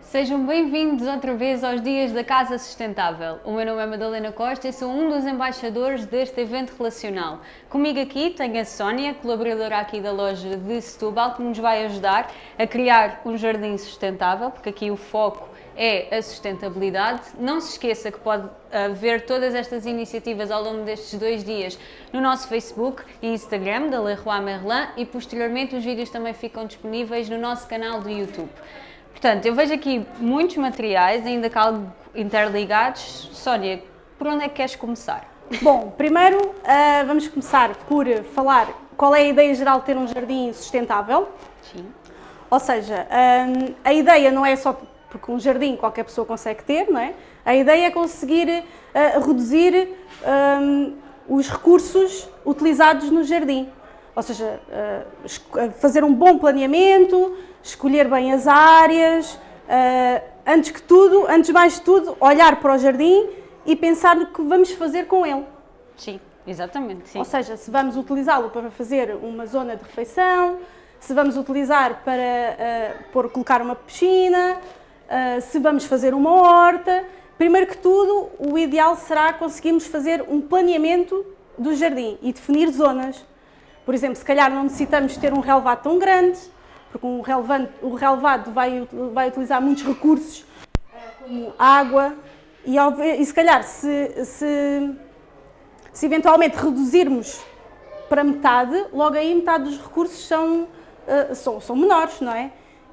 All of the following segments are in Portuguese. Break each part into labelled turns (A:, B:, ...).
A: Sejam bem-vindos outra vez aos Dias da Casa Sustentável. O meu nome é Madalena Costa e sou um dos embaixadores deste evento relacional. Comigo aqui tenho a Sónia, colaboradora aqui da loja de Setúbal, que nos vai ajudar a criar um jardim sustentável, porque aqui o foco é a sustentabilidade. Não se esqueça que pode uh, ver todas estas iniciativas ao longo destes dois dias no nosso Facebook e Instagram da Leroy Merlin e posteriormente os vídeos também ficam disponíveis no nosso canal do YouTube. Portanto, eu vejo aqui muitos materiais, ainda cá interligados. Sónia, por onde é que queres começar?
B: Bom, primeiro uh, vamos começar por falar qual é a ideia geral de ter um jardim sustentável. Sim. Ou seja, um, a ideia não é só porque um jardim qualquer pessoa consegue ter, não é? A ideia é conseguir uh, reduzir um, os recursos utilizados no jardim. Ou seja, uh, fazer um bom planeamento, escolher bem as áreas, uh, antes que tudo, antes mais de tudo, olhar para o jardim e pensar no que vamos fazer com ele.
A: Sim, exatamente. Sim.
B: Ou seja, se vamos utilizá-lo para fazer uma zona de refeição, se vamos utilizar para uh, pôr, colocar uma piscina, uh, se vamos fazer uma horta. Primeiro que tudo, o ideal será conseguirmos fazer um planeamento do jardim e definir zonas. Por exemplo, se calhar não necessitamos ter um relevado tão grande, porque um o relevado vai, vai utilizar muitos recursos, como água, e, e se calhar se, se, se eventualmente reduzirmos para metade, logo aí metade dos recursos são, uh, são, são menores, não é?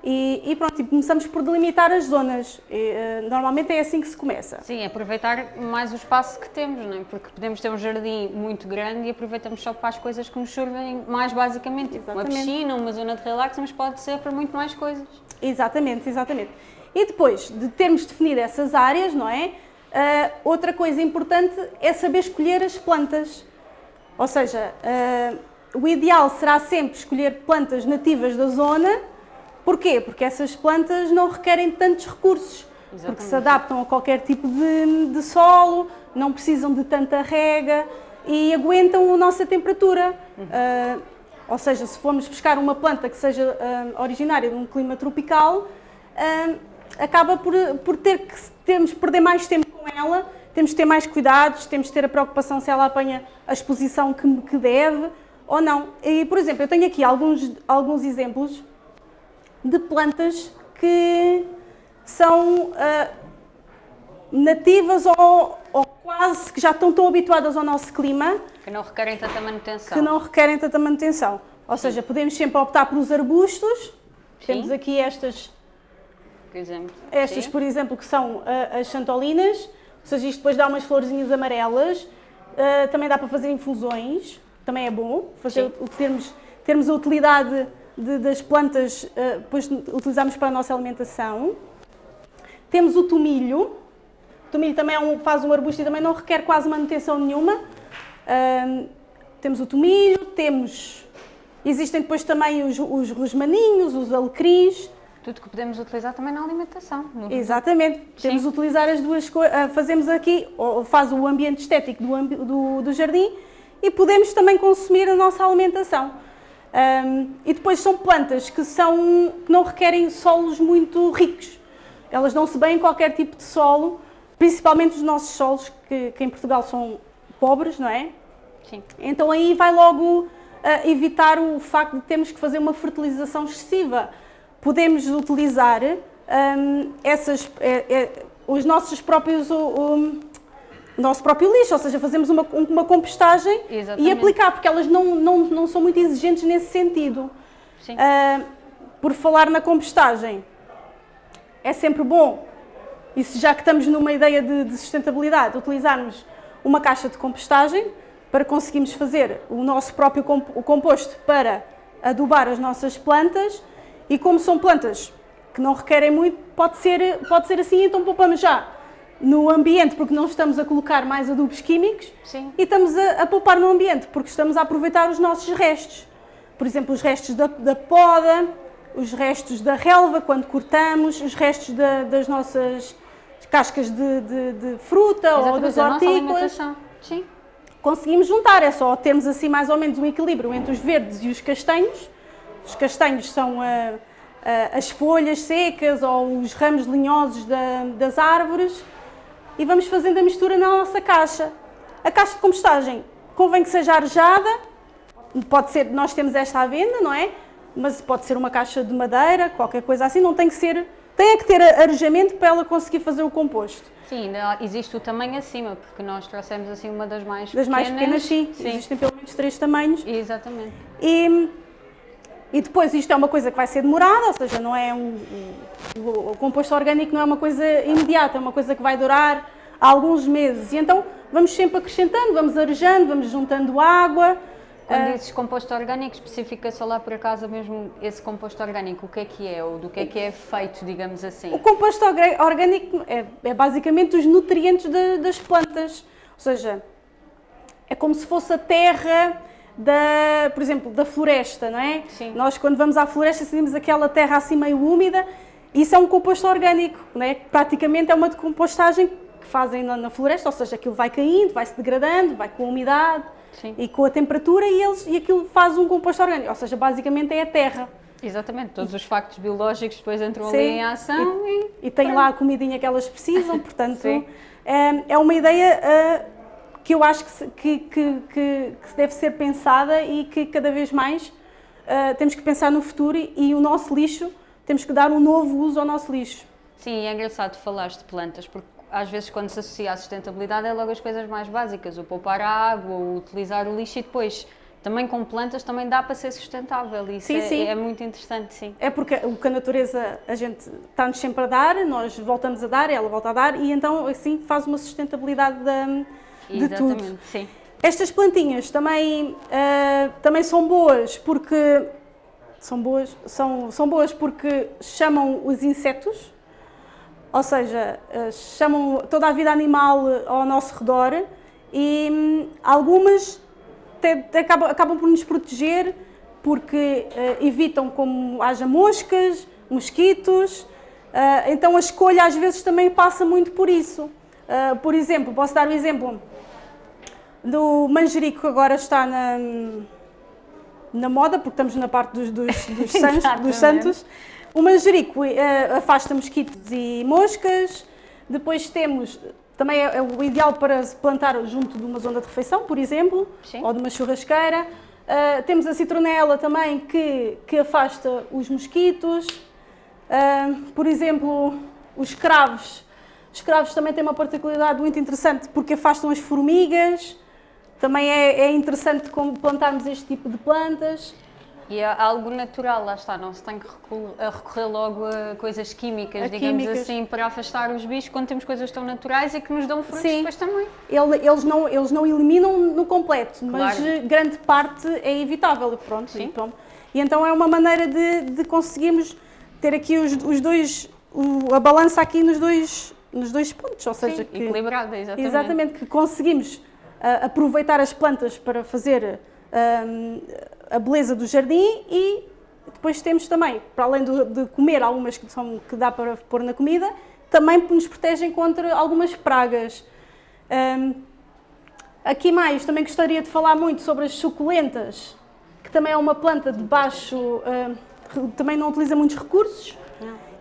B: E, e, pronto, e começamos por delimitar as zonas. E, uh, normalmente é assim que se começa.
A: Sim, aproveitar mais o espaço que temos, não é? Porque podemos ter um jardim muito grande e aproveitamos só para as coisas que nos servem mais basicamente. Tipo uma piscina, uma zona de relax, mas pode ser para muito mais coisas.
B: Exatamente, exatamente. E depois de termos definido essas áreas, não é? Uh, outra coisa importante é saber escolher as plantas. Ou seja, uh, o ideal será sempre escolher plantas nativas da zona Porquê? Porque essas plantas não requerem tantos recursos, Exatamente. porque se adaptam a qualquer tipo de, de, solo, não precisam de tanta rega e aguentam a nossa temperatura. Uhum. Uh, ou seja, se formos buscar uma planta que seja uh, originária de um clima tropical, uh, acaba por, por ter que temos perder mais tempo com ela, temos de ter mais cuidados, temos de ter a preocupação se ela apanha a exposição que, que deve ou não. E, por exemplo, eu tenho aqui alguns, alguns exemplos de plantas que são uh, nativas ou, ou, quase que já estão tão habituadas ao nosso clima.
A: Que não requerem tanta manutenção.
B: Que não requerem tanta manutenção. Ou Sim. seja, podemos sempre optar pelos arbustos. Sim. Temos aqui estas,
A: por exemplo.
B: estas Sim. por exemplo, que são uh, as chantolinas. Ou seja, isto depois dá umas florzinhas amarelas. Uh, também dá para fazer infusões. Também é bom fazer, termos, termos a utilidade de, das plantas uh, depois utilizamos para a nossa alimentação. Temos o tomilho. O tomilho também é um, faz um arbusto e também não requer quase manutenção nenhuma. Uh, temos o tomilho, temos... Existem depois também os, os rosmaninhos, os alecrins.
A: Tudo que podemos utilizar também na alimentação.
B: No... Exatamente. Sim. Temos utilizar as duas coisas. Uh, fazemos aqui, ou faz o ambiente estético do, do, do jardim e podemos também consumir a nossa alimentação. Um, e depois são plantas que, são, que não requerem solos muito ricos. Elas dão-se bem em qualquer tipo de solo, principalmente os nossos solos, que, que em Portugal são pobres, não é?
A: Sim.
B: Então aí vai logo uh, evitar o facto de termos que fazer uma fertilização excessiva. Podemos utilizar um, essas, é, é, os nossos próprios um, nosso próprio lixo, ou seja, fazemos uma, uma compostagem Exatamente. e aplicar, porque elas não, não, não são muito exigentes nesse sentido.
A: Sim. Uh,
B: por falar na compostagem, é sempre bom, e já que estamos numa ideia de, de sustentabilidade, utilizarmos uma caixa de compostagem para conseguirmos fazer o nosso próprio composto para adubar as nossas plantas e como são plantas que não requerem muito, pode ser, pode ser assim, então poupamos já no ambiente porque não estamos a colocar mais adubos químicos
A: Sim.
B: e estamos a, a, poupar no ambiente porque estamos a aproveitar os nossos restos. Por exemplo, os restos da, da poda, os restos da relva quando cortamos, os restos da, das nossas cascas de, de, de fruta Exatamente, ou das hortícolas.
A: Sim.
B: Conseguimos juntar, é só termos assim mais ou menos um equilíbrio entre os verdes e os castanhos. Os castanhos são a, as folhas secas ou os ramos linhosos da, das árvores e vamos fazendo a mistura na nossa caixa. A caixa de compostagem convém que seja arejada, pode ser, nós temos esta à venda, não é? Mas pode ser uma caixa de madeira, qualquer coisa assim, não tem que ser, tem que ter arejamento para ela conseguir fazer o composto.
A: Sim, ainda existe o tamanho acima, porque nós trouxemos assim uma das mais
B: das
A: pequenas.
B: mais pequenas, sim. sim. Existem pelo menos três tamanhos.
A: Exatamente.
B: E, e depois isto é uma coisa que vai ser demorada, ou seja, não é um, um, o composto orgânico não é uma coisa imediata, é uma coisa que vai durar alguns meses. E então vamos sempre acrescentando, vamos arejando, vamos juntando água.
A: Quando uh, dizes composto orgânico, especifica só lá por acaso mesmo esse composto orgânico, o que é que é, ou do que é que é feito, digamos assim?
B: O composto orgânico é, é basicamente os nutrientes de, das plantas, ou seja, é como se fosse a terra da, por exemplo, da floresta, não é?
A: Sim.
B: Nós quando vamos à floresta sentimos aquela terra assim meio úmida, isso é um composto orgânico, não é? Praticamente é uma decompostagem que fazem na, na floresta, ou seja, aquilo vai caindo, vai se degradando, vai com a umidade
A: Sim.
B: e com a temperatura e, eles, e aquilo faz um composto orgânico, ou seja, basicamente é a terra.
A: Exatamente, todos os factos biológicos depois entram Sim. ali em ação e,
B: e, e têm lá a comidinha que elas precisam, portanto é, é uma ideia uh, que eu acho que, que, que, que, deve ser pensada e que cada vez mais uh, temos que pensar no futuro e, e, o nosso lixo, temos que dar um novo uso ao nosso lixo.
A: Sim, é engraçado falar de plantas, porque às vezes quando se associa à sustentabilidade é logo as coisas mais básicas, o poupar a água, o utilizar o lixo e depois também com plantas também dá para ser sustentável. Isso
B: sim,
A: é,
B: sim.
A: é, muito interessante, sim.
B: É porque o que a natureza a gente está-nos sempre a dar, nós voltamos a dar, ela volta a dar e então assim faz uma sustentabilidade da de
A: Exatamente,
B: tudo.
A: Sim.
B: Estas plantinhas também, uh, também são boas porque são boas, são, são boas porque chamam os insetos, ou seja, uh, chamam toda a vida animal ao nosso redor e um, algumas te, te acabam, acabam por nos proteger porque uh, evitam como haja moscas, mosquitos, então a escolha às vezes também passa muito por isso. Por exemplo, posso dar um exemplo, do manjerico que agora está na, na moda, porque estamos na parte dos, dos, dos, santos, dos santos. O manjerico uh, afasta mosquitos e moscas. Depois temos, também é, é, o ideal para se plantar junto de uma zona de refeição, por exemplo,
A: Sim.
B: ou de uma churrasqueira. Uh, temos a citronela também que, que afasta os mosquitos. Uh, por exemplo, os cravos. Os cravos também têm uma particularidade muito interessante porque afastam as formigas. Também é, é interessante como plantarmos este tipo de plantas.
A: E é algo natural, lá está, não se tem que recorrer logo a coisas químicas, a digamos químicas. assim, para afastar os bichos, quando temos coisas tão naturais e que nos dão frutos Sim. depois também.
B: Eles não, eles não eliminam no completo, claro. mas grande parte é evitável. Pronto,
A: Sim.
B: E, pronto. e então é uma maneira de, de conseguirmos ter aqui os, os dois, o, a balança aqui nos dois, nos dois pontos, ou seja,
A: Sim, que, equilibrada, exatamente.
B: Exatamente, que conseguimos uh, aproveitar as plantas para fazer uh, a beleza do jardim e depois temos também, para além do, de comer algumas que, são, que dá para pôr na comida, também nos protegem contra algumas pragas. Um, aqui mais, também gostaria de falar muito sobre as suculentas, que também é uma planta de baixo, também não utiliza muitos recursos.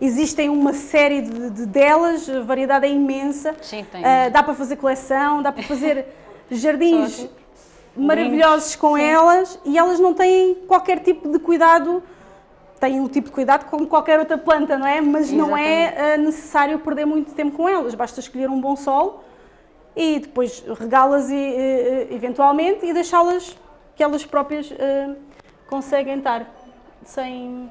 B: Existem uma série de, de, delas, a variedade é imensa.
A: Sim, tem.
B: Uh, dá para fazer coleção, dá para fazer jardins maravilhosos com Sim. elas e elas não têm qualquer tipo de cuidado, têm o tipo de cuidado como qualquer outra planta, não é? Mas Exatamente. não é uh, necessário perder muito tempo com elas, basta escolher um bom sol e depois regá-las uh, eventualmente e deixá-las que elas próprias uh, conseguem estar sem,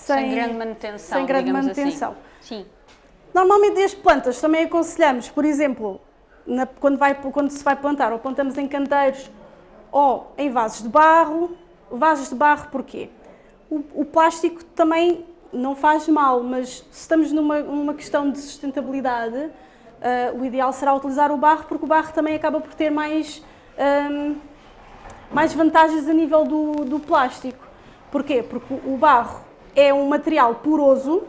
A: sem, sem grande manutenção.
B: Sem grande
A: assim.
B: manutenção.
A: Assim. Sim.
B: Normalmente as plantas também aconselhamos, por exemplo, na, quando, vai, quando se vai plantar, ou plantamos em canteiros ou em vasos de barro. Vasos de barro porquê? O, o plástico também não faz mal, mas se estamos numa, numa questão de sustentabilidade, uh, o ideal será utilizar o barro, porque o barro também acaba por ter mais, um, mais vantagens a nível do, do plástico. Porquê? Porque o barro é um material poroso,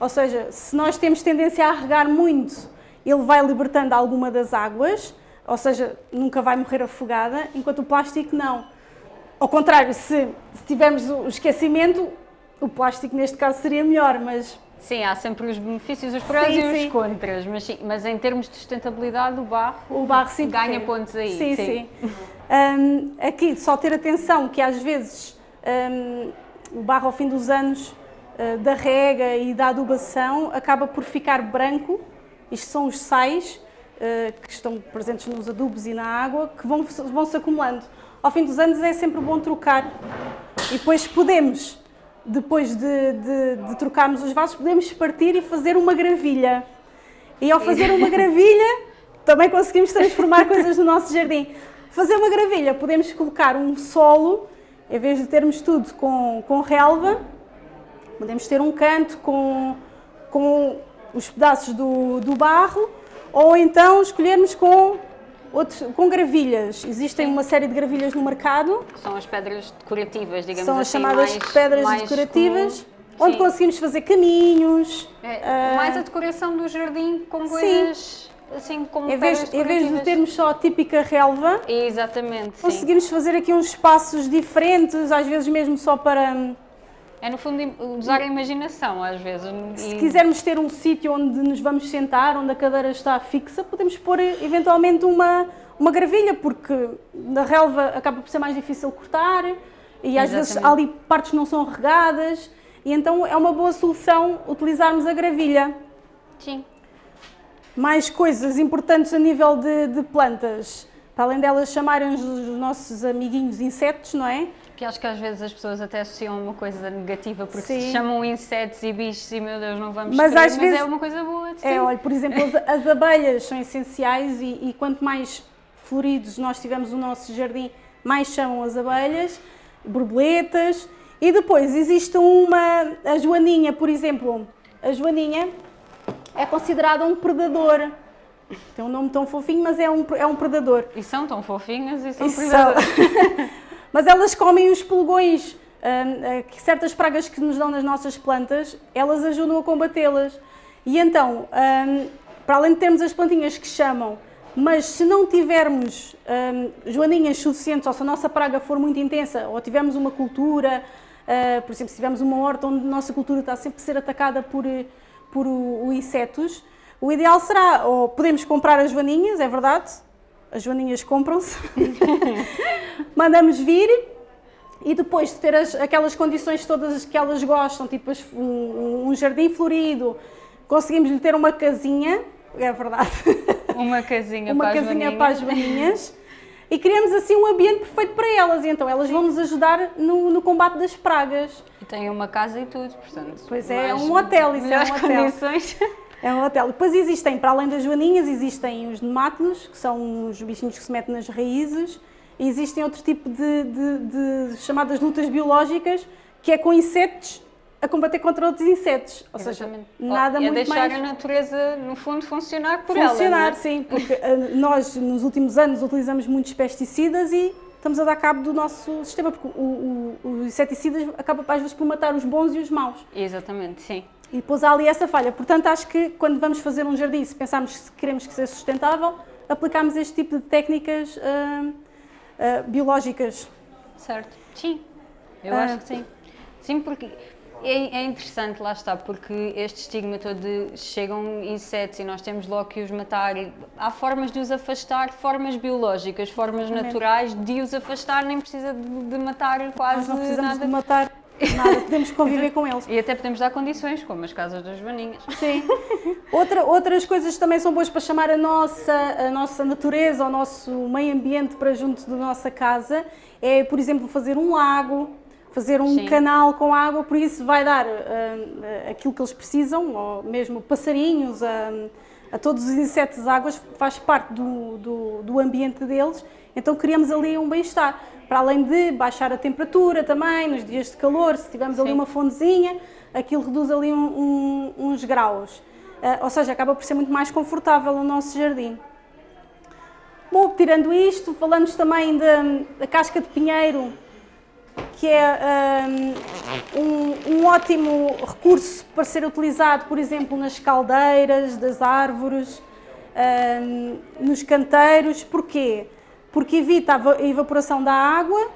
B: ou seja, se nós temos tendência a regar muito ele vai libertando alguma das águas, ou seja, nunca vai morrer afogada, enquanto o plástico não. Ao contrário, se, se tivermos o esquecimento, o plástico neste caso seria melhor, mas
A: Sim, há sempre os benefícios, os prós
B: Sim,
A: e os
B: sim.
A: contras, mas, sim, mas em termos de sustentabilidade, o barro,
B: o barro sim
A: ganha pontos aí.
B: Sim, sim. Hum, aqui, só ter atenção que às vezes hum, o barro ao fim dos anos uh, da rega e da adubação acaba por ficar branco. Isto são os sais uh, que estão presentes nos adubos e na água que vão, vão se acumulando. Ao fim dos anos é sempre bom trocar e depois podemos, depois de, de, de trocarmos os vasos, podemos partir e fazer uma gravilha. E ao fazer uma gravilha, também conseguimos transformar coisas no nosso jardim. Fazer uma gravilha, podemos colocar um solo, em vez de termos tudo com, com relva, podemos ter um canto com, com os pedaços do, do barro, ou então escolhermos com, outros, com gravilhas. Existem
A: Sim.
B: uma série de gravilhas no mercado,
A: são as pedras decorativas, digamos
B: são as
A: assim.
B: chamadas
A: mais-
B: pedras
A: mais
B: decorativas,
A: comum.
B: onde
A: Sim.
B: conseguimos fazer caminhos.
A: É,
B: ah,
A: mais a decoração do jardim com
B: sim.
A: Assim como
B: em vez, em vez de termos só a típica relva,
A: Exatamente, sim.
B: conseguimos fazer aqui uns espaços diferentes, às vezes mesmo só para.
A: É no fundo usar a imaginação às vezes.
B: Se
A: e-
B: quisermos ter um sítio onde nos vamos sentar, onde a cadeira está fixa, podemos pôr eh, eventualmente uma, uma gravilha, porque na relva acaba por ser mais difícil cortar e às vezes
A: Exatamente.
B: ali partes não são regadas, e então é uma boa solução utilizarmos a gravilha.
A: Sim.
B: Mais coisas importantes a nível de, de plantas, para além delas chamarem os, os nossos amiguinhos insetos, não é?
A: Que acho que às vezes as pessoas até associam uma coisa negativa porque se
B: Sim.
A: chamam insetos e bichos e meu Deus não vamos
B: Mas
A: querer,
B: às
A: mas
B: vezes-
A: é uma coisa boa.
B: É, olha, por exemplo, as, as abelhas são essenciais e, e quanto mais floridos nós tivermos o nosso jardim, mais chamam as abelhas, borboletas. E depois existe uma, a joaninha, por exemplo, a joaninha é considerada um predador. Tem um nome tão fofinho, mas é um, é um predador.
A: E são tão fofinhas e são
B: Isso são.
A: predadoras.
B: Mas elas comem os pulgões, hum, eh, que certas pragas que nos dão nas nossas plantas, elas ajudam a combatê-las. E então, hum, para além de termos as plantinhas que chamam, mas se não tivermos hum, joaninhas suficientes, ou se a nossa praga for muito intensa, ou tivermos uma cultura, eh, por exemplo, se tivermos uma horta onde a nossa cultura está sempre a ser atacada por, eh, por o- o insetos, o ideal será, ou podemos comprar as joaninhas, é verdade, as joaninhas compram-se, mandamos vir e depois de ter as- aquelas condições todas que elas gostam, tipo as- um, um jardim florido, conseguimos lhe ter uma casinha, é verdade,
A: Uma casinha
B: uma
A: para as
B: casinha
A: vaninhas.
B: para as vaninhas e criamos assim um ambiente perfeito para elas e então elas vão nos ajudar no, no combate das pragas.
A: E tem uma casa e tudo, portanto.
B: Pois é, é um hotel, isso é um hotel.
A: condições.
B: É um hotel. Depois existem, para além das joaninhas, existem os nemátodos, que são os bichinhos que se metem nas raízes, e existem outro tipo de, de- de chamadas lutas biológicas, que é com insetos a combater contra outros insetos. Ou seja,
A: Exatamente.
B: nada
A: é
B: muito
A: deixar
B: mais
A: a natureza, no fundo, funcionar por ela.
B: funcionar,
A: é?
B: sim, porque ah, nós nos últimos anos utilizamos muitos pesticidas e estamos a dar cabo do nosso sistema, porque os inseticidas acabam às vezes por matar os bons e os maus.
A: Exatamente, sim.
B: E depois há ali essa falha. Portanto, acho que quando vamos fazer um jardim, se pensarmos que queremos que seja sustentável, aplicamos este tipo de técnicas ah, ah, biológicas.
A: Certo. Sim, eu
B: Ah.
A: acho que sim. Sim, porque é, é interessante, lá está, porque este estigma todo de chegam insetos e nós temos logo que os matar. Há formas de os afastar, formas biológicas, formas naturais de os afastar, nem precisa de, de matar
B: Nós
A: quase
B: não precisamos
A: nada.
B: de matar nada, podemos conviver com eles.
A: E até podemos dar condições, como as casas das vaninhas.
B: Sim. Outra, outras coisas também são boas para chamar a nossa, a nossa natureza, o nosso meio ambiente para junto da nossa casa. É, por exemplo, fazer um lago, fazer um
A: Sim.
B: canal com água, por isso vai dar ah, aquilo que eles precisam, ou mesmo passarinhos, a, a todos os insetos, águas, faz parte do, do, do ambiente deles. Então criamos ali um bem-estar. Para além de baixar a temperatura também, nos dias de calor, se tivermos ali uma fontezinha, aquilo reduz ali um- um- uns graus. Ah, ou seja, acaba por ser muito mais confortável o nosso jardim. Bom, tirando isto, falamos também da, da casca de pinheiro, que é ah, um, um ótimo recurso para ser utilizado, por exemplo, nas caldeiras das árvores, ah, nos canteiros. Porquê? Porque evita a va- a evaporação da água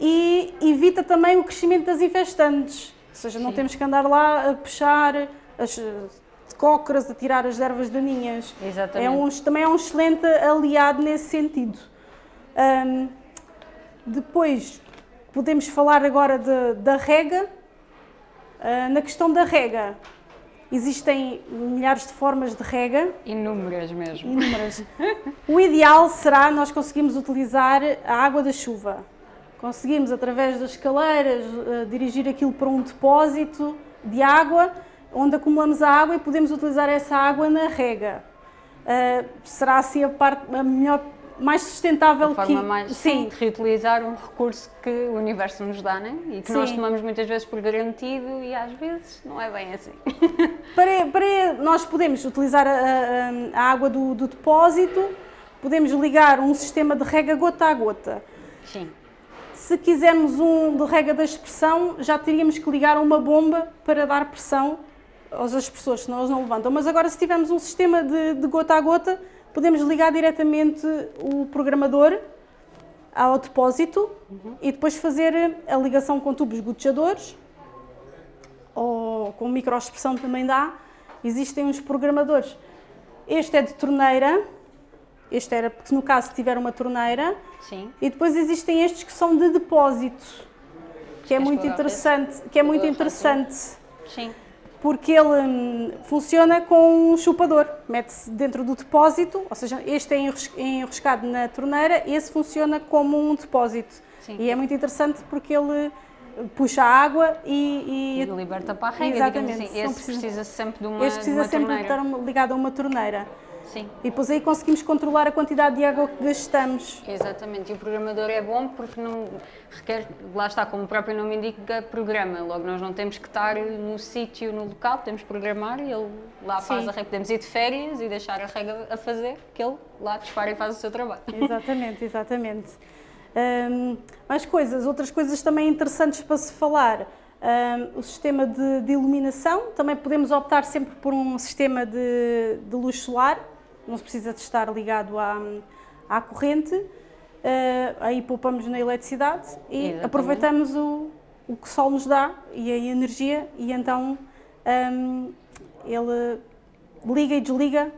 B: e evita também o crescimento das infestantes. seja, não temos que andar lá a puxar as cócoras, a tirar as ervas daninhas.
A: Exatamente.
B: É um, também é um excelente aliado nesse sentido. Um, depois, podemos falar agora de, da rega. Uh, na questão da rega, existem milhares de formas de rega.
A: Inúmeras mesmo.
B: Inúmeras. o ideal será nós conseguirmos utilizar a água da chuva. Conseguimos, através das escaleiras, uh, dirigir aquilo para um depósito de água, onde acumulamos a água e podemos utilizar essa água na rega. Uh, será assim a parte a melhor mais sustentável
A: a forma
B: que
A: mais sim. de reutilizar um recurso que o universo nos dá, né? E que sim. nós tomamos muitas vezes por garantido e às vezes não é bem assim.
B: Para, para nós podemos utilizar a, a, água do, do, depósito, podemos ligar um sistema de rega gota a gota.
A: Sim.
B: Se quisermos um de rega da expressão, já teríamos que ligar uma bomba para dar pressão às pessoas, senão elas não levantam. Mas agora, se tivermos um sistema de, de gota a gota, podemos ligar diretamente o programador ao depósito uhum. e depois fazer a ligação com tubos gotejadores ou com microexpressão também dá. Existem uns programadores. Este é de torneira, este era porque no caso tiver uma torneira.
A: Sim.
B: E depois existem estes que são de depósito, que é muito interessante, que é muito interessante.
A: Sim
B: porque ele hum, funciona com um chupador, mete-se dentro do depósito, ou seja, este é enroscado na torneira, esse funciona como um depósito.
A: Sim.
B: E é muito interessante porque ele puxa a água e,
A: e, e liberta para a rega,
B: exatamente.
A: Assim. Esse precisa, precisa sempre de uma
B: Este precisa
A: uma
B: sempre
A: torneira.
B: estar ligado a uma torneira.
A: Sim.
B: E depois aí conseguimos controlar a quantidade de água que gastamos.
A: Exatamente, e o programador é bom porque não requer, lá está, como o próprio nome indica, programa. Logo, nós não temos que estar no sítio, no local, temos que programar e ele lá faz a rega. Podemos ir de férias e deixar a rega a fazer, que ele lá dispara e faz o seu trabalho.
B: Exatamente, exatamente. Um, mais coisas, outras coisas também interessantes para se falar. Um, o sistema de, de, iluminação, também podemos optar sempre por um sistema de, de luz solar, não se precisa de estar ligado à, à corrente, uh, aí poupamos na eletricidade e Exatamente. aproveitamos o, o que o sol nos dá e a energia e então um, ele liga e desliga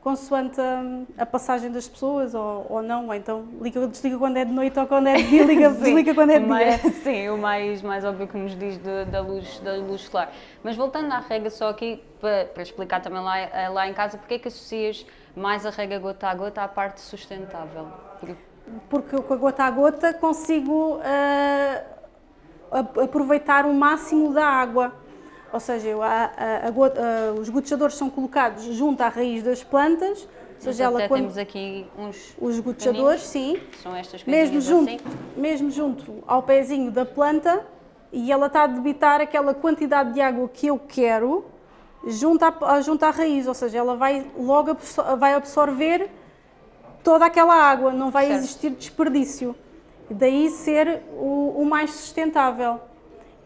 B: consoante a, a, passagem das pessoas ou, ou não, ou então liga desliga quando é de noite ou quando é de dia, liga, desliga quando é de dia.
A: Sim, o mais, mais óbvio que nos diz de, da, luz, da luz solar. Mas voltando à rega, só aqui para, para explicar também lá, eh, lá em casa, porque é que associas mais a rega gota a gota à parte sustentável?
B: Porque, com a gota a gota consigo uh, aproveitar o máximo da água. Ou seja, a, a, a gota, uh, os gotejadores são colocados junto à raiz das plantas, ou
A: seja, ela quando temos aqui uns
B: os gotejadores, sim.
A: São estas
B: mesmo junto,
A: assim.
B: mesmo junto ao pezinho da planta e ela está a debitar aquela quantidade de água que eu quero junto à, junto à raiz, ou seja, ela vai logo vai absorver toda aquela água, não vai certo. existir desperdício. Daí ser o, o mais sustentável.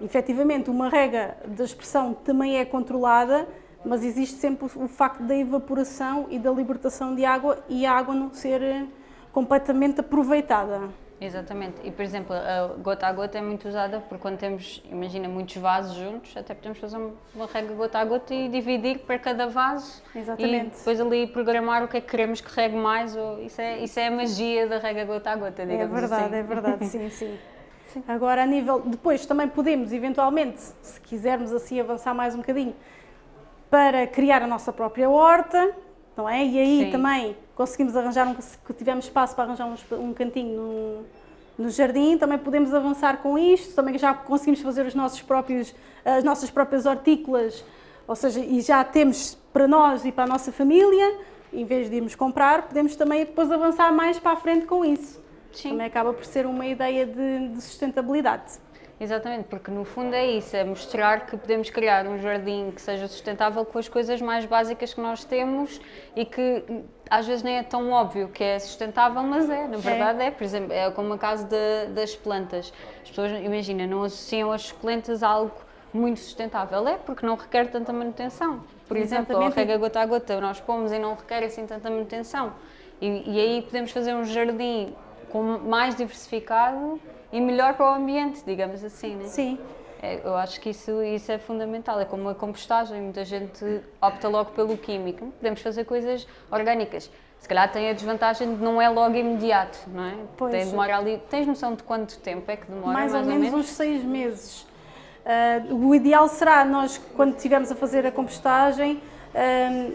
B: Efetivamente, uma rega da expressão também é controlada, mas existe sempre o facto da evaporação e da libertação de água e a água não ser eh, completamente aproveitada.
A: Exatamente. E, por exemplo, a gota a gota é muito usada porque quando temos, imagina, muitos vasos juntos, até podemos fazer uma rega gota a gota e dividir para cada vaso.
B: Exatamente.
A: E depois ali programar o que é que queremos que regue mais. Ou, isso, é, isso é a magia da rega gota a gota, digamos
B: É verdade,
A: assim.
B: é verdade, sim, sim. sim. Agora, a nível. Depois também podemos, eventualmente, se quisermos assim avançar mais um bocadinho, para criar a nossa própria horta, não é? E aí Sim. também conseguimos arranjar, um, se tivermos espaço para arranjar um, um cantinho no, no, jardim, também podemos avançar com isto, também já conseguimos fazer os nossos próprios, as nossas próprias hortícolas, ou seja, e já temos para nós e para a nossa família, em vez de irmos comprar, podemos também depois avançar mais para a frente com isso.
A: Sim.
B: Também acaba por ser uma ideia de, de sustentabilidade.
A: Exatamente, porque no fundo é isso, é mostrar que podemos criar um jardim que seja sustentável com as coisas mais básicas que nós temos e que às vezes nem é tão óbvio que é sustentável, mas é, na verdade é. é. Por exemplo, é como a caso de, das plantas. As pessoas, imagina, não associam as plantas a algo muito sustentável. É porque não requer tanta manutenção. Por exemplo, a rega gota a gota, nós pomos e não requer assim tanta manutenção. E, e aí podemos fazer um jardim com mais diversificado e melhor para o ambiente, digamos assim, né?
B: Sim.
A: É, eu acho que isso, isso é fundamental. É como a compostagem. Muita gente opta logo pelo químico. Podemos fazer coisas orgânicas. Se calhar tem a desvantagem de não é logo imediato, não é?
B: Pois.
A: Tem, demora ali. Tens noção de quanto tempo é que demora?
B: mais,
A: Mais,
B: ou, menos uns seis meses. Uh, o ideal será nós, quando estivermos a fazer a compostagem, um,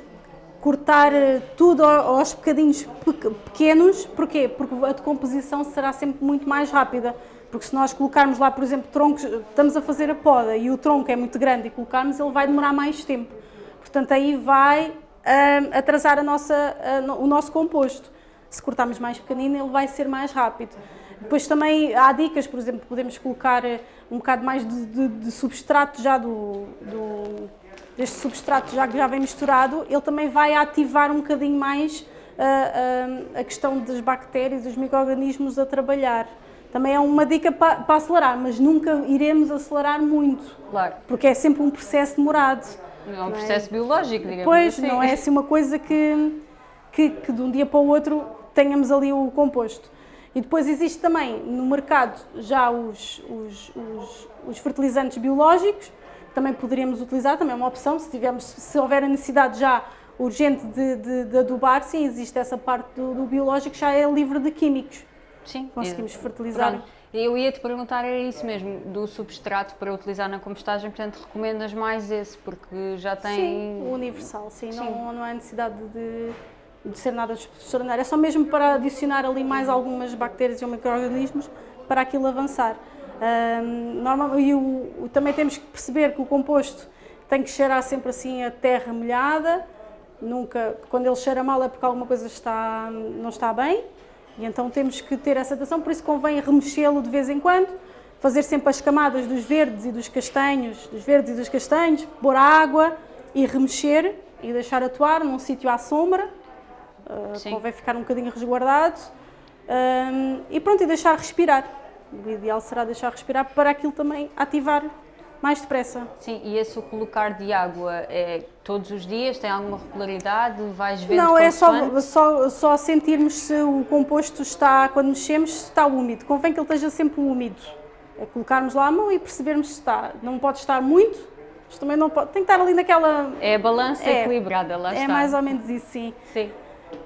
B: cortar tudo aos bocadinhos pe- pequenos. Porquê? Porque a decomposição será sempre muito mais rápida. Porque se nós colocarmos lá, por exemplo, troncos, estamos a fazer a poda e o tronco é muito grande e colocarmos, ele vai demorar mais tempo. Portanto, aí vai atrasar a nossa, o nosso composto. Se cortarmos mais pequenino, ele vai ser mais rápido. Depois também há dicas, por exemplo, podemos colocar eh, um bocado mais de, de- de substrato já do, do- deste substrato já que já vem misturado, ele também vai ativar um bocadinho mais ah, ah, a questão das bactérias, dos micro-organismos a trabalhar. Também é uma dica pa- para acelerar, mas nunca iremos acelerar muito,
A: Claro.
B: porque é sempre um processo demorado.
A: É um processo biológico, digamos
B: Pois,
A: assim.
B: não é assim uma coisa que, que, que de um dia para o outro tenhamos ali o composto. E depois existe também no mercado já os, os, os, os fertilizantes biológicos, também poderíamos utilizar, também é uma opção, se, tivermos, se houver a necessidade já urgente de, de, de adubar, sim, existe essa parte do, do biológico, já é livre de químicos.
A: Sim.
B: Conseguimos fertilizar.
A: Pronto. Eu ia te perguntar, era isso mesmo, do substrato para utilizar na compostagem, portanto recomendas mais esse, porque já tem.
B: Sim, universal, sim,
A: Sim.
B: Não, não há necessidade de, de ser nada extraordinário. É só mesmo para adicionar ali mais algumas bactérias e micro-organismos para aquilo avançar. Normal, e o, também temos que perceber que o composto tem que cheirar sempre assim a terra molhada, nunca, quando ele cheira mal é porque alguma coisa está, não está bem, e então temos que ter essa atenção, por isso convém remexê-lo de vez em quando, fazer sempre as camadas dos verdes e dos castanhos, dos verdes e dos castanhos, pôr água e remexer e deixar atuar num sítio à sombra, uh, convém ficar um bocadinho resguardado. Um, e pronto, e deixar respirar. O ideal será deixar respirar para aquilo também ativar mais depressa.
A: Sim, e esse o colocar de água é todos os dias? Tem alguma regularidade? Vais vendo
B: Não, é só, só, só sentirmos se o composto está, quando mexemos, se está úmido. Convém que ele esteja sempre úmido. É colocarmos lá a mão e percebermos se está. Não pode estar muito, mas também não pode. Tem que estar ali naquela.
A: É a balança
B: É.
A: equilibrada, lá
B: É
A: está.
B: mais ou menos isso, sim.
A: Sim.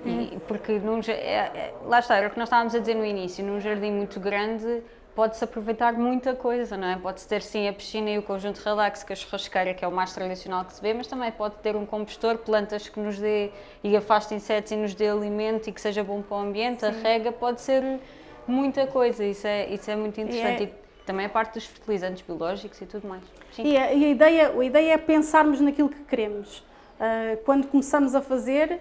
A: E, porque num, é- é- lá está, era o que nós estávamos a dizer no início, num jardim muito grande pode-se aproveitar muita coisa, não é? Pode-se ter sim a piscina e o conjunto relax, que a churrasqueira, que é o mais tradicional que se vê, mas também pode ter um compostor, plantas que nos dê e afaste insetos e nos dê alimento e que seja bom para o ambiente, a rega, pode ser muita coisa, isso é, isso é muito interessante.
B: é-
A: E também a parte dos fertilizantes biológicos e tudo mais. Sim.
B: E a, e a ideia, a ideia é pensarmos naquilo que queremos. Ah, quando começamos a fazer,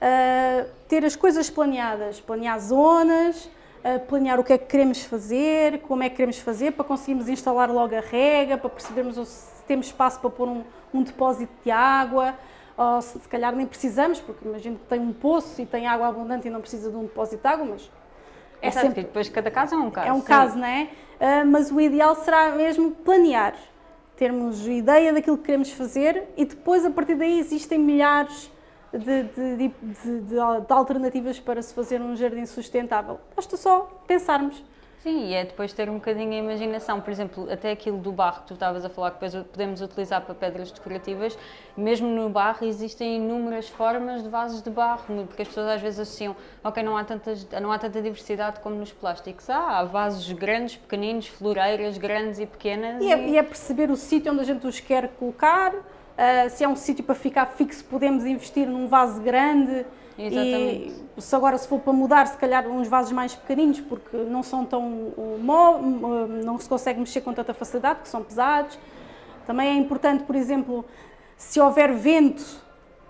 B: ah, ter as coisas planeadas, planear zonas, ah, planear o que é que queremos fazer, como é que queremos fazer, para conseguirmos instalar logo a rega, para percebermos se temos espaço para pôr um, um depósito de água, ou se, se calhar nem precisamos, porque imagino que tem um poço e tem água abundante e não precisa de um depósito de água, mas é
A: Exato,
B: sempre
A: depois cada caso é um caso.
B: é um
A: sim.
B: caso, não é? Ah, mas o ideal será mesmo planear, termos ideia daquilo que queremos fazer e depois, a partir daí, existem milhares de, de- de- de- alternativas para se fazer um jardim sustentável. Basta só pensarmos.
A: Sim, e é depois ter um bocadinho a imaginação. Por exemplo, até aquilo do barro que tu estavas a falar, que depois podemos utilizar para pedras decorativas, mesmo no barro existem inúmeras formas de vasos de barro, porque as pessoas às vezes associam, ok, não há, tantas, não há tanta diversidade como nos plásticos. Há, há vasos grandes, pequeninos, floreiras grandes e pequenas.
B: E é, e é perceber o sítio onde a gente os quer colocar. Ah, se é um sítio para ficar fixo, podemos investir num vaso grande.
A: Exatamente.
B: E se agora se for para mudar, se calhar uns vasos mais pequeninos, porque não são tão uh, mo- uh, não se consegue mexer com tanta facilidade, porque são pesados. Também é importante, por exemplo, se houver vento,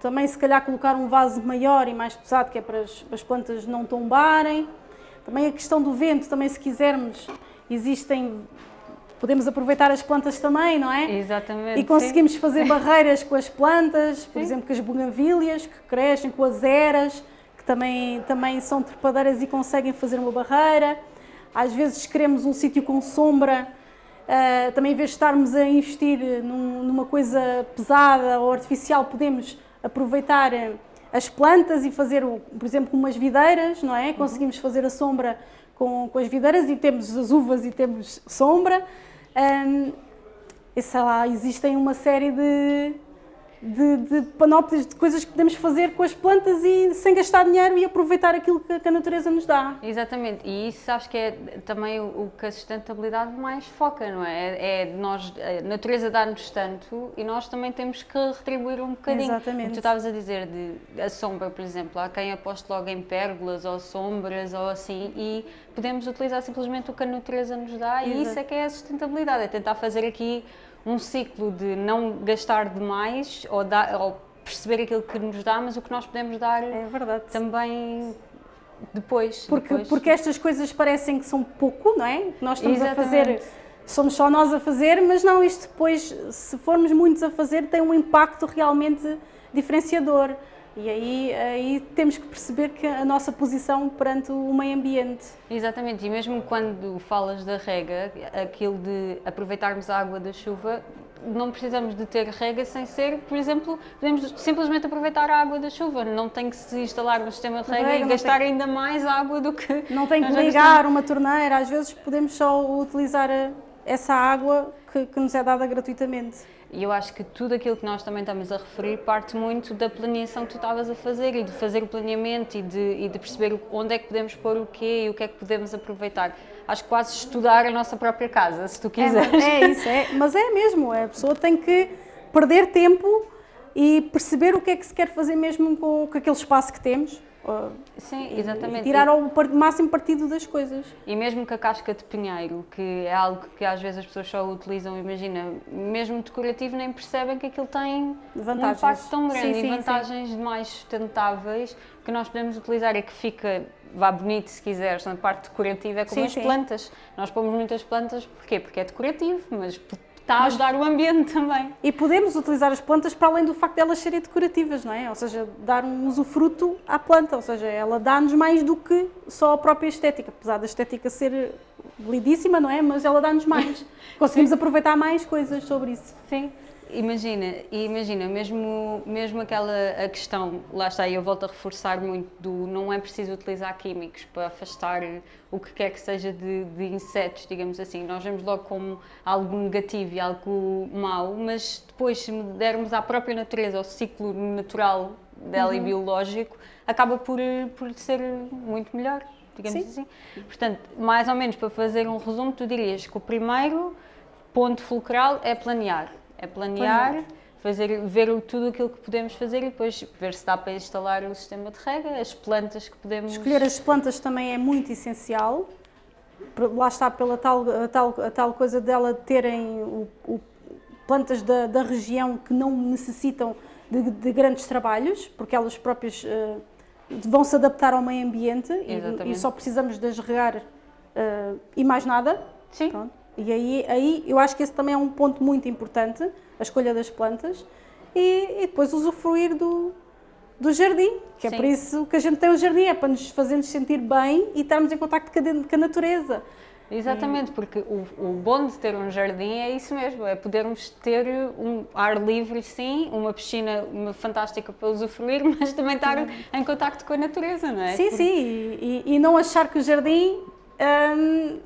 B: também se calhar colocar um vaso maior e mais pesado, que é para as, para as plantas não tombarem. Também a questão do vento, também se quisermos, existem, podemos aproveitar as plantas também, não é?
A: Exatamente.
B: E
A: sim.
B: conseguimos fazer barreiras com as plantas, por
A: Sim.
B: exemplo, com as buganvílias que crescem, com as eras, que também, também são trepadeiras e conseguem fazer uma barreira. Às vezes queremos um sítio com sombra, ah, também em vez de estarmos a investir num- numa coisa pesada ou artificial, podemos aproveitar eh, as plantas e fazer, por exemplo, umas videiras, não é? Conseguimos fazer a sombra com, com as videiras e temos as uvas e temos sombra. Ahm, e sei lá, existem uma série de, de, de panóplias de coisas que podemos fazer com as plantas e sem gastar dinheiro e aproveitar aquilo que, que a natureza nos dá.
A: Exatamente, e isso acho que é também o, o que a sustentabilidade mais foca, não é? É, é nós, a natureza dá-nos tanto e nós também temos que retribuir um bocadinho.
B: Exatamente.
A: O que tu estavas a dizer de a sombra, por exemplo, há quem aposte logo em pérgolas ou sombras ou assim e podemos utilizar simplesmente o que a natureza nos dá e
B: Exato.
A: isso é que é a sustentabilidade, é tentar fazer aqui um ciclo de não gastar demais ou, ou perceber aquilo que nos dá, mas o que nós podemos dar
B: É verdade.
A: também depois.
B: Porque,
A: depois.
B: porque estas coisas parecem que são pouco, não é? Nós estamos a
A: Exatamente.
B: fazer, somos só nós a fazer, mas não, isto depois, se formos muitos a fazer, tem um impacto realmente diferenciador. E aí, aí temos que perceber que a nossa posição perante o meio ambiente.
A: Exatamente, e mesmo quando falas da rega, aquilo de aproveitarmos a água da chuva, não precisamos de ter rega sem ser, por exemplo, podemos simplesmente aproveitar a água da chuva, não tem que se instalar no sistema de rega,
B: Rega,
A: e gastar ainda mais água do que.
B: Não tem que ligar uma torneira, às vezes podemos só utilizar a- essa água que, que nos é dada gratuitamente.
A: E eu acho que tudo aquilo que nós também estamos a referir parte muito da planeação que tu estavas a fazer e de fazer o planeamento e de, e de perceber onde é que podemos pôr o quê e o que é que podemos aproveitar. Acho que quase estudar a nossa própria casa, se tu
B: É,
A: quiseres.
B: é isso, é, mas é mesmo, a pessoa tem que perder tempo e perceber o que é que se quer fazer mesmo com, com aquele espaço que temos.
A: Sim,
B: e
A: exatamente.
B: tirar o máximo partido das coisas.
A: E mesmo com a casca de pinheiro, que é algo que às vezes as pessoas só utilizam, imagina, mesmo decorativo, nem percebem que aquilo tem um
B: Vantagens.
A: impacto tão grande
B: Sim,
A: e
B: sim,
A: vantagens mais sustentáveis que nós podemos utilizar e que fica, vá bonito se quiseres, na parte decorativa é como
B: Sim,
A: as
B: sim.
A: plantas. Nós pomos muitas plantas, porquê? Porque é decorativo, mas está a ajudar o ambiente também.
B: E podemos utilizar as plantas para além do facto de elas serem decorativas, não é? Ou seja, dar um usufruto à planta, ou seja, ela dá-nos mais do que só a própria estética, apesar da estética ser lindíssima, não é? Mas ela dá-nos mais. Conseguimos aproveitar mais coisas sobre isso.
A: Sim. Imagina, imagina, mesmo, mesmo aquela a questão, lá está, e eu volto a reforçar muito do não é preciso utilizar químicos para afastar o que quer que seja de, de insetos, digamos assim. Nós vemos logo como algo negativo e algo mau, mas depois se dermos à própria natureza, ao ciclo natural dela
B: Uhum.
A: e biológico, acaba por, por ser muito melhor, digamos
B: Sim.
A: assim. Portanto, mais ou menos para fazer um resumo, tu dirias que o primeiro ponto fulcral é planear. É planear,
B: Planear.
A: fazer, ver tudo aquilo que podemos fazer e depois ver se dá para instalar o sistema de rega, as plantas que podemos...
B: Escolher as plantas também é muito essencial. Lá está pela tal, a tal, a tal coisa dela terem o- o- plantas da, da região que não necessitam de, de grandes trabalhos, porque elas próprias eh, vão se adaptar ao meio ambiente e, e só precisamos de as regar eh, e mais nada.
A: Sim,
B: Pronto. E aí, aí eu acho que esse também é um ponto muito importante, a escolha das plantas, e, e depois usufruir do, do jardim, que é
A: Sim.
B: por isso que a gente tem o jardim, é para nos fazer-nos sentir bem e estarmos em contacto com a, com a natureza.
A: exatamente, porque o, o bom de ter um jardim é isso mesmo, é podermos ter um ar livre, sim, uma piscina uma fantástica para usufruir, mas também estar em contacto com a natureza, não é?
B: sim,
A: Porque-
B: sim, e, e- e não achar que o jardim hum,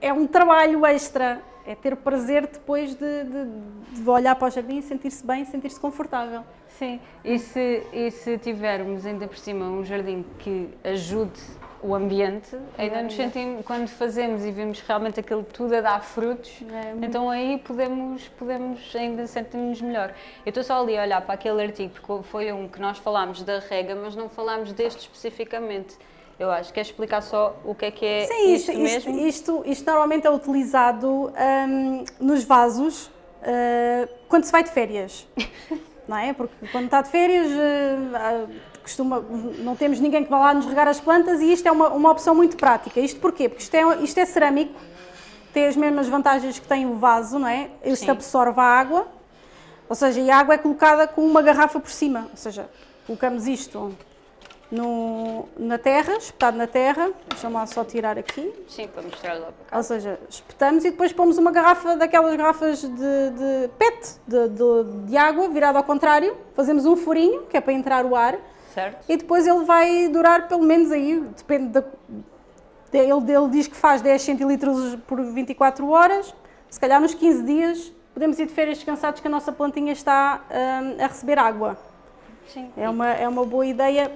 B: é um trabalho extra, é ter prazer depois de, de- de olhar para o jardim e sentir-se bem, sentir-se confortável.
A: Sim, e se, e se tivermos ainda por cima um jardim que ajude o ambiente, ainda nos sentimos, quando fazemos e vemos realmente aquilo tudo a dar frutos,
B: É,
A: então aí podemos, podemos ainda sentir-nos melhor. Eu estou só ali a olhar para aquele artigo, porque foi um que nós falámos da rega, mas não falámos deste especificamente. Eu acho que é explicar só o que é que é
B: Sim,
A: isto,
B: isto, isto,
A: mesmo.
B: isto, isto normalmente é utilizado hum, nos vasos uh, quando se vai de férias. Não é? Porque quando está de férias, uh, costuma, não temos ninguém que vá lá nos regar as plantas e isto é uma, uma opção muito prática. Isto porquê? Porque isto é, isto é cerâmico, tem as mesmas vantagens que tem o vaso, não é? Isto
A: Sim.
B: absorve a água, ou seja, a água é colocada com uma garrafa por cima. Ou seja, colocamos isto no, na terra, espetado na terra, deixa-me lá só tirar aqui,
A: Sim, para mostrar lá para cá.
B: ou seja, espetamos e depois pomos uma garrafa daquelas garrafas de, de PET, de, de, de água, virada ao contrário, fazemos um furinho, que é para entrar o ar,
A: Certo?
B: e depois ele vai durar pelo menos aí, depende da... Ele, ele diz que faz 10 centilitros por 24 horas, se calhar nos 15 dias podemos ir de férias descansados que a nossa plantinha está hum, a receber água.
A: Sim.
B: É uma, é uma boa ideia,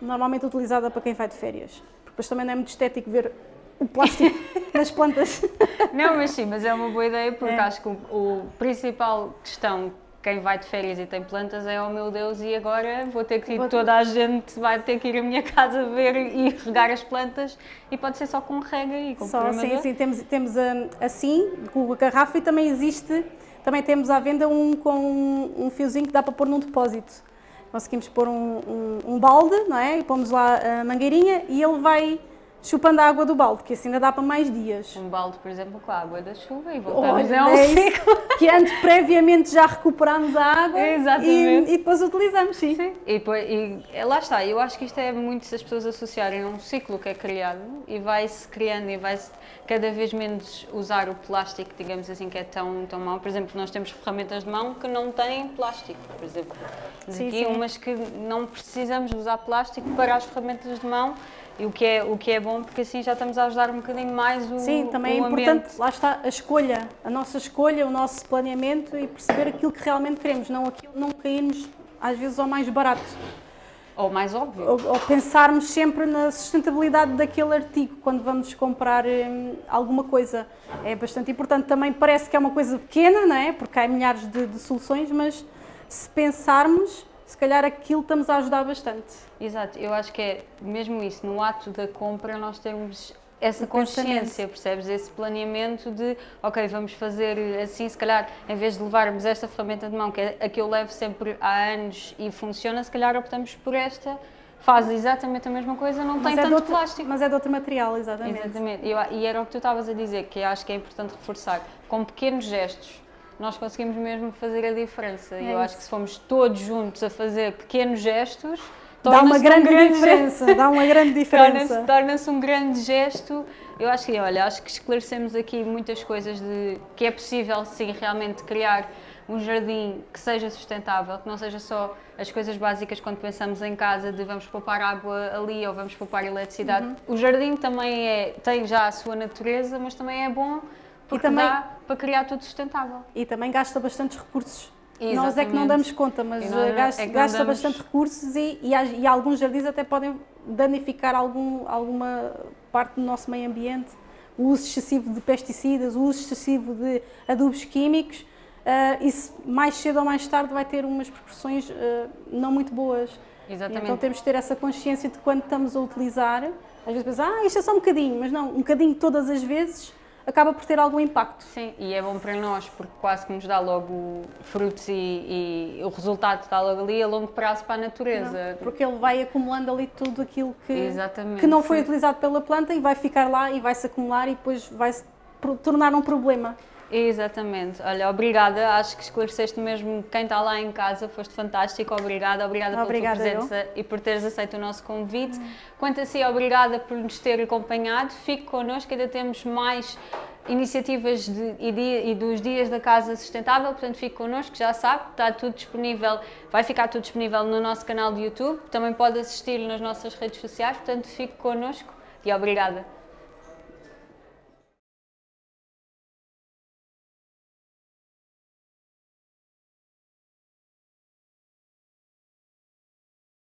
B: normalmente utilizada para quem vai de férias. Porque depois também não é muito estético ver o plástico nas plantas.
A: Não, mas sim, mas é uma boa ideia porque
B: É.
A: acho que o, o principal questão quem vai de férias e tem plantas é oh meu Deus e agora vou ter que ir,
B: Vou-
A: toda a gente vai ter que ir à minha casa ver e regar as plantas e pode ser só com rega e com
B: Só, sim, sim, temos, temos hum, assim, com a garrafa e também existe, também temos à venda um com um fiozinho que dá para pôr num depósito. Conseguimos pôr um, um, um balde, não é? E pomos lá a mangueirinha e ele vai chupando a água do balde, que assim ainda dá para mais dias.
A: Um balde, por exemplo, com a água da chuva e voltamos
B: Olha,
A: a um
B: é
A: ciclo.
B: que antes previamente já recuperámos a água. E, e depois utilizamos, sim.
A: Sim, e, depois, e é, lá está, eu acho que isto é muito se as pessoas associarem a um ciclo que é criado e vai-se criando e vai-se cada vez menos usar o plástico, digamos assim, que é tão, tão mau. Por exemplo, nós temos ferramentas de mão que não têm plástico, por exemplo.
B: Sim,
A: aqui
B: sim.
A: umas que não precisamos usar plástico para as ferramentas de mão e o que é, o que é bom porque assim já estamos a ajudar um bocadinho mais o
B: Sim, também
A: o
B: é importante,
A: ambiente.
B: lá está, a escolha, a nossa escolha, o nosso planeamento e perceber aquilo que realmente queremos, não aquilo, não cairmos às vezes ao mais barato.
A: Ou mais óbvio.
B: Ou, ou pensarmos sempre na sustentabilidade daquele artigo quando vamos comprar hum, alguma coisa. É bastante importante. Também parece que é uma coisa pequena, não é? Porque há milhares de, de soluções, mas se pensarmos, se calhar aquilo estamos a ajudar bastante.
A: Exato, eu acho que é mesmo isso, no ato da compra nós temos essa consciência, percebes? Esse planeamento de, ok, vamos fazer assim, se calhar, em vez de levarmos esta ferramenta de mão, que é a que eu levo sempre há anos e funciona, se calhar optamos por esta, faz exatamente a mesma coisa, não tem
B: Mas é, de
A: tanto
B: outro,
A: plástico.
B: mas é de outro material, exatamente.
A: Exatamente, e, eu- e era o que tu estavas a dizer, que acho que é importante reforçar, com pequenos gestos. Nós conseguimos mesmo fazer a diferença. E
B: É
A: eu
B: isso.
A: acho que se formos todos juntos a fazer pequenos gestos,
B: Dá uma
A: torna-se um
B: grande
A: grande
B: diferença, dá uma grande diferença.
A: torna-se um grande gesto. Eu acho que, olha, acho que esclarecemos aqui muitas coisas de que é possível sim realmente criar um jardim que seja sustentável, que não seja só as coisas básicas quando pensamos em casa de vamos poupar água ali ou vamos poupar eletricidade.
B: Uhum.
A: O jardim também é, tem já a sua natureza, mas também é bom porque
B: também-
A: dá para criar tudo sustentável.
B: E também gasta bastantes recursos. Nós é que não
A: Exatamente.
B: damos conta, mas
A: E nós
B: eh, gasta,
A: é que não
B: gasta
A: damos-
B: bastante recursos e, e, e alguns jardins até podem danificar algum, alguma parte do nosso meio ambiente. O uso excessivo de pesticidas, o uso excessivo de adubos químicos, eh, isso mais cedo ou mais tarde vai ter umas repercussões eh, não muito boas.
A: Exatamente.
B: Então temos de ter essa consciência de quando estamos a utilizar, às vezes pensamos, ah, isto é só um bocadinho, mas não, um bocadinho todas as vezes acaba por ter algum impacto.
A: Sim, e é bom para nós porque quase que nos dá logo frutos e, e o resultado está logo ali a longo prazo para a natureza.
B: Porque ele vai acumulando ali tudo aquilo que,
A: Exatamente.
B: que não foi
A: sim.
B: utilizado pela planta e vai ficar lá e vai se acumular e depois vai se pro- tornar um problema.
A: Exatamente. Olha, obrigada. Acho que esclareceste mesmo quem está lá em casa. Foste fantástico. Obrigada. Obrigada
B: Obrigada,
A: pela tua presença e por teres aceito o nosso convite. Quanto a si, obrigada por nos ter acompanhado. Fique connosco, ainda temos mais iniciativas de- e, dia- e dos dias da Casa Sustentável, portanto fique connosco, já sabe, está tudo disponível, vai ficar tudo disponível no nosso canal de YouTube, também pode assistir nas nossas redes sociais, portanto fique connosco e obrigada.